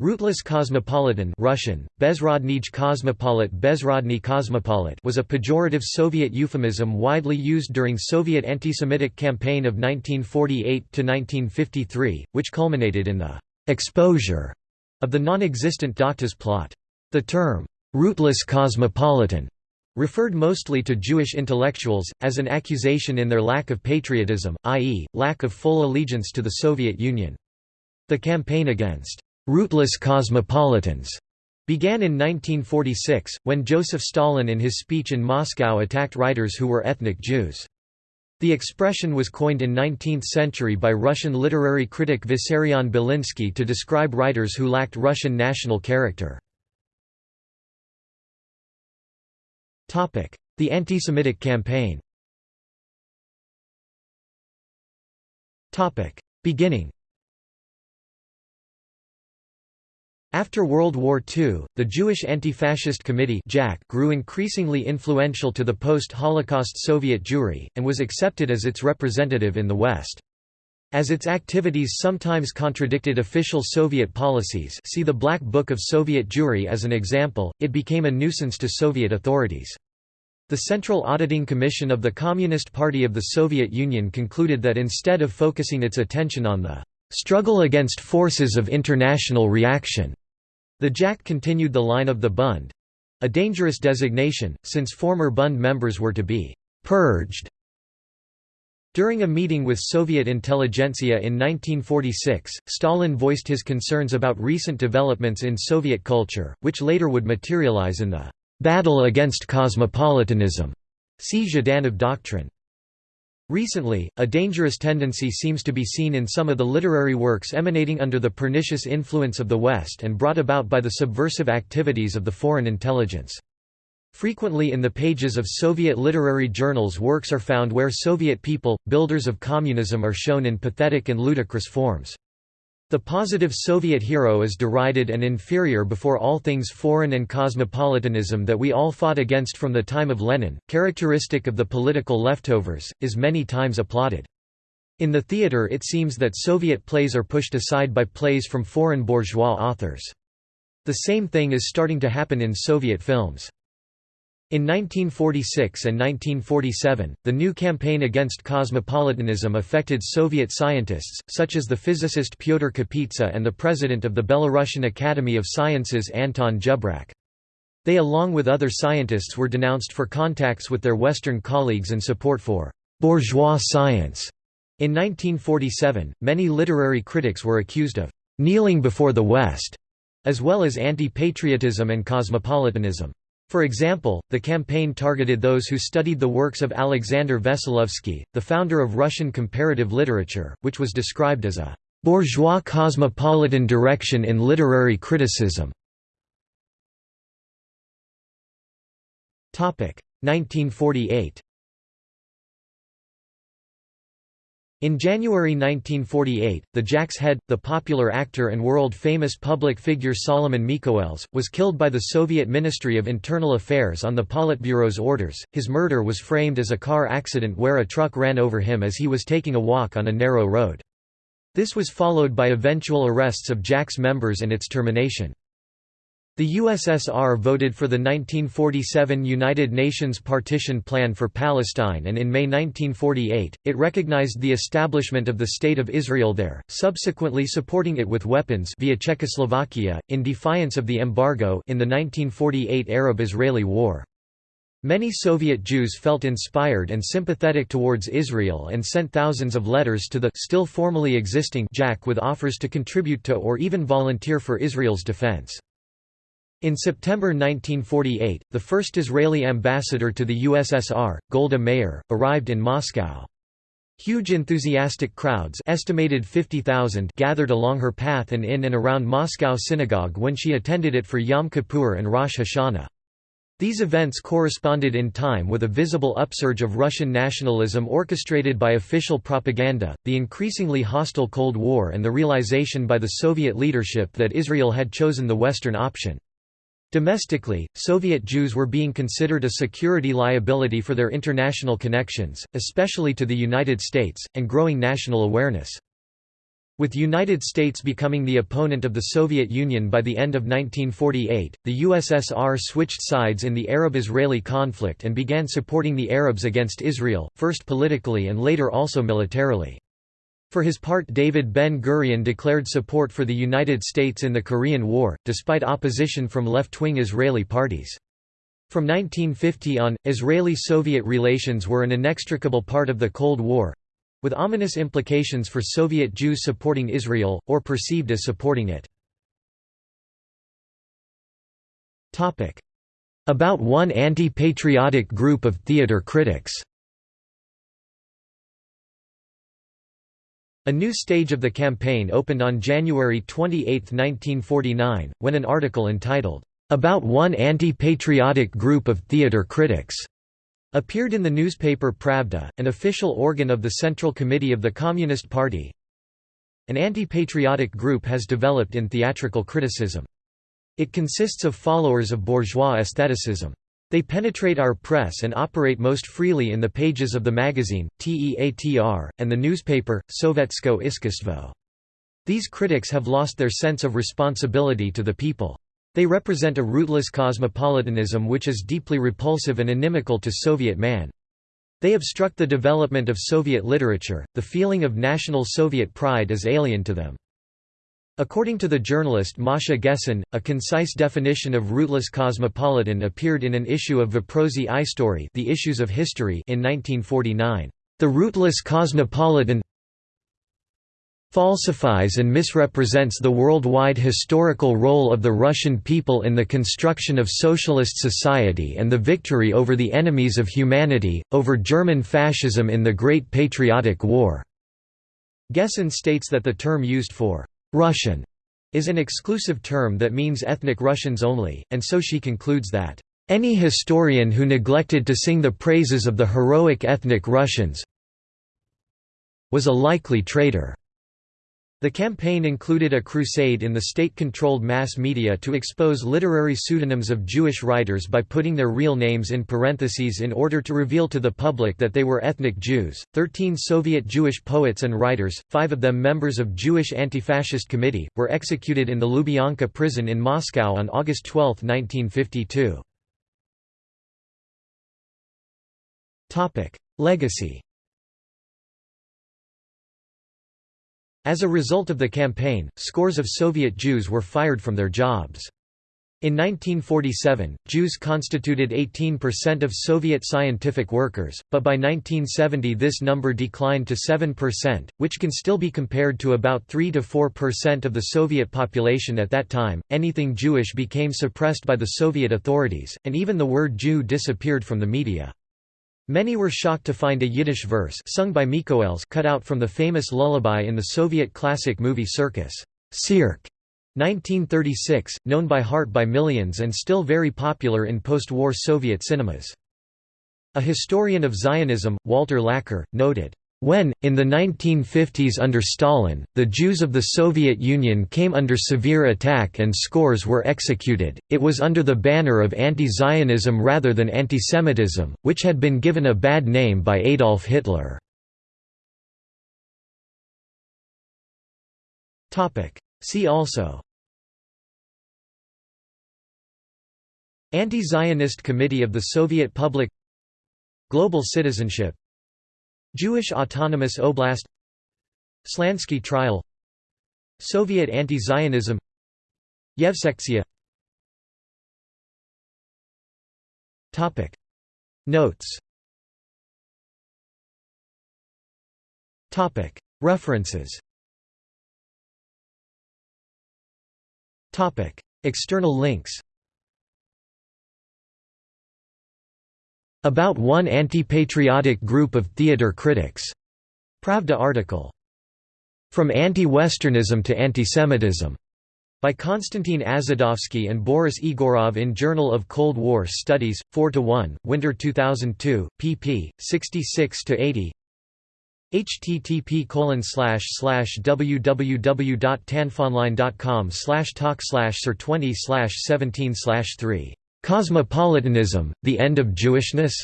Rootless cosmopolitan Russian, Bezrodnij cosmopolit was a pejorative Soviet euphemism widely used during Soviet anti-Semitic campaign of 1948–1953, which culminated in the «exposure» of the non-existent Doctors' plot. The term «rootless cosmopolitan» referred mostly to Jewish intellectuals, as an accusation in their lack of patriotism, i.e., lack of full allegiance to the Soviet Union. The campaign against rootless cosmopolitans began in 1946, when Joseph Stalin in his speech in Moscow attacked writers who were ethnic Jews. The expression was coined in 19th century by Russian literary critic Vissarion Belinsky to describe writers who lacked Russian national character. The anti-Semitic campaign Beginning After World War II, the Jewish Anti-Fascist Committee grew increasingly influential to the post-Holocaust Soviet Jewry, and was accepted as its representative in the West. As its activities sometimes contradicted official Soviet policies see the Black Book of Soviet Jewry as an example, it became a nuisance to Soviet authorities. The Central Auditing Commission of the Communist Party of the Soviet Union concluded that instead of focusing its attention on the struggle against forces of international reaction, the JAC continued the line of the Bund—a dangerous designation, since former Bund members were to be «purged». During a meeting with Soviet intelligentsia in 1946, Stalin voiced his concerns about recent developments in Soviet culture, which later would materialize in the «battle against cosmopolitanism» see Zhdanov doctrine. Recently, a dangerous tendency seems to be seen in some of the literary works emanating under the pernicious influence of the West and brought about by the subversive activities of the foreign intelligence. Frequently in the pages of Soviet literary journals works are found where Soviet people, builders of communism are shown in pathetic and ludicrous forms. The positive Soviet hero is derided and inferior before all things foreign and cosmopolitanism that we all fought against from the time of Lenin, characteristic of the political leftovers, is many times applauded. In the theater it seems that Soviet plays are pushed aside by plays from foreign bourgeois authors. The same thing is starting to happen in Soviet films. In 1946 and 1947, the new campaign against cosmopolitanism affected Soviet scientists, such as the physicist Pyotr Kapitsa and the president of the Belarusian Academy of Sciences Anton Zhebrak. They along with other scientists were denounced for contacts with their Western colleagues and support for «bourgeois science». In 1947, many literary critics were accused of «kneeling before the West», as well as anti-patriotism and cosmopolitanism. For example, the campaign targeted those who studied the works of Alexander Veselovsky, the founder of Russian comparative literature, which was described as a «bourgeois cosmopolitan direction in literary criticism». 1948 In January 1948, the JAC's head, the popular actor and world-famous public figure Solomon Mikhoels, was killed by the Soviet Ministry of Internal Affairs on the Politburo's orders. His murder was framed as a car accident where a truck ran over him as he was taking a walk on a narrow road. This was followed by eventual arrests of JAC's members and its termination. The USSR voted for the 1947 United Nations Partition Plan for Palestine and in May 1948, it recognized the establishment of the State of Israel there, subsequently supporting it with weapons via Czechoslovakia, in defiance of the embargo in the 1948 Arab-Israeli War. Many Soviet Jews felt inspired and sympathetic towards Israel and sent thousands of letters to the still formally existing JAC with offers to contribute to or even volunteer for Israel's defense. In September 1948, the first Israeli ambassador to the USSR, Golda Meir, arrived in Moscow. Huge enthusiastic crowds estimated 50,000 gathered along her path and in and around Moscow synagogue when she attended it for Yom Kippur and Rosh Hashanah. These events corresponded in time with a visible upsurge of Russian nationalism orchestrated by official propaganda, the increasingly hostile Cold War and the realization by the Soviet leadership that Israel had chosen the Western option. Domestically, Soviet Jews were being considered a security liability for their international connections, especially to the United States, and growing national awareness. With the United States becoming the opponent of the Soviet Union by the end of 1948, the USSR switched sides in the Arab-Israeli conflict and began supporting the Arabs against Israel, first politically and later also militarily. For his part David Ben-Gurion declared support for the United States in the Korean War, despite opposition from left-wing Israeli parties. From 1950 on, Israeli-Soviet relations were an inextricable part of the Cold War, with ominous implications for Soviet Jews supporting Israel, or perceived as supporting it. About one anti-patriotic group of theater critics A new stage of the campaign opened on January 28, 1949, when an article entitled, "'About One Anti-Patriotic Group of Theater Critics' Appeared in the newspaper Pravda, an official organ of the Central Committee of the Communist Party. An anti-patriotic group has developed in theatrical criticism. It consists of followers of bourgeois aestheticism. They penetrate our press and operate most freely in the pages of the magazine, TEATR, and the newspaper, Sovetskoe Iskusstvo. These critics have lost their sense of responsibility to the people. They represent a rootless cosmopolitanism which is deeply repulsive and inimical to Soviet man. They obstruct the development of Soviet literature, the feeling of national Soviet pride is alien to them. According to the journalist Masha Gessen, a concise definition of rootless cosmopolitan appeared in an issue of Voprosy Istorii The Issues of History in 1949. The rootless cosmopolitan falsifies and misrepresents the worldwide historical role of the Russian people in the construction of socialist society and the victory over the enemies of humanity, over German fascism in the Great Patriotic War." Gessen states that the term used for «Russian» is an exclusive term that means ethnic Russians only, and so she concludes that any historian who neglected to sing the praises of the heroic ethnic Russians was a likely traitor. The campaign included a crusade in the state-controlled mass media to expose literary pseudonyms of Jewish writers by putting their real names in parentheses in order to reveal to the public that they were ethnic Jews. Thirteen Soviet Jewish poets and writers, five of them members of Jewish Anti-Fascist Committee, were executed in the Lubyanka prison in Moscow on August 12, 1952. Topic: Legacy As a result of the campaign, scores of Soviet Jews were fired from their jobs. In 1947, Jews constituted 18% of Soviet scientific workers, but by 1970 this number declined to 7%, which can still be compared to about 3–4% of the Soviet population at that time. Anything Jewish became suppressed by the Soviet authorities, and even the word Jew disappeared from the media. Many were shocked to find a Yiddish verse sung by Mikhoels cut out from the famous lullaby in the Soviet classic movie Circus, Tsirk, 1936, known by heart by millions and still very popular in post-war Soviet cinemas. A historian of Zionism, Walter Laqueur, noted, when, in the 1950s under Stalin, the Jews of the Soviet Union came under severe attack and scores were executed, it was under the banner of anti-Zionism rather than antisemitism, which had been given a bad name by Adolf Hitler. See also Anti-Zionist Committee of the Soviet Public Global citizenship Jewish Autonomous Oblast Slansky trial Soviet anti-Zionism Yevsektsiya Topic. Notes. Topic. References. Topic. External links About one anti-patriotic group of theater critics. Pravda article. From Anti-Westernism to Antisemitism. By Konstantin Azadovsky and Boris Egorov in Journal of Cold War Studies, 4–1, Winter 2002, pp. 66–80 http www.tanfonline.com slash talk slash sir 20 slash 17 slash 3 Cosmopolitanism, The End of Jewishness?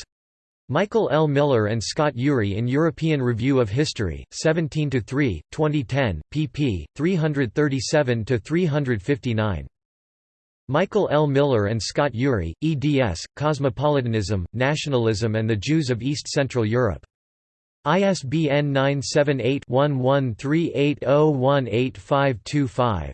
Michael L. Miller and Scott Ury in European Review of History, 17–3, 2010, pp. 337–359. Michael L. Miller and Scott Ury, eds, Cosmopolitanism, Nationalism and the Jews of East Central Europe. ISBN 978 1138018525.